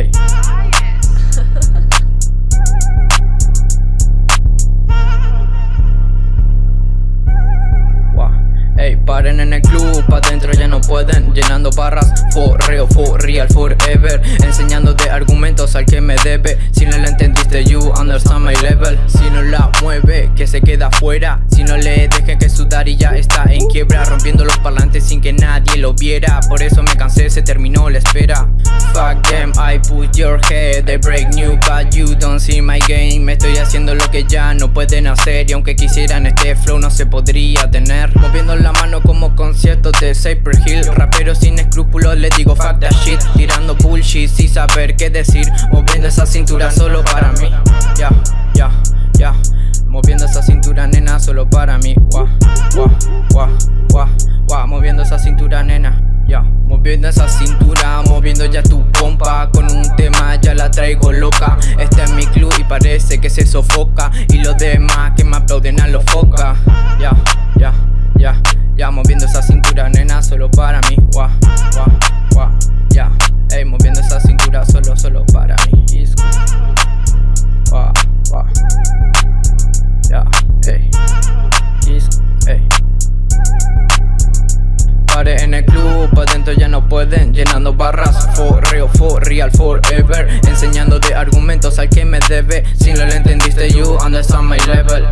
Ey. paren en el club, pa' dentro ya no pueden. Llenando barras, for real, for real, forever. Enseñándote argumentos al que me debe. Si no la entendiste, you understand my level. Si no la mueve, que se queda fuera. Si no le deje que sudar y ya está quiebra Rompiendo los parlantes sin que nadie lo viera. Por eso me cansé, se terminó la espera. Fuck them, I put your head They break new, but you don't see my game. Me estoy haciendo lo que ya no pueden hacer Y aunque quisieran este flow no se podría tener. Moviendo la mano como conciertos de Cyper Hill. Rapero sin escrúpulos, le digo fuck that shit. Tirando bullshit sin saber qué decir. Moviendo esa cintura solo para mí. Ya, ya, ya Moviendo esa cintura nena solo para mí. Wah, wah, wah, ya, moviendo esa cintura, moviendo ya tu pompa. Con un tema ya la traigo loca. Este es mi club y parece que se sofoca. Y los demás que me aplauden a los foca En el club, pa' dentro ya no pueden Llenando barras, for real, for real, forever. Enseñando de argumentos al que me debe. Si no lo entendiste, you understand my level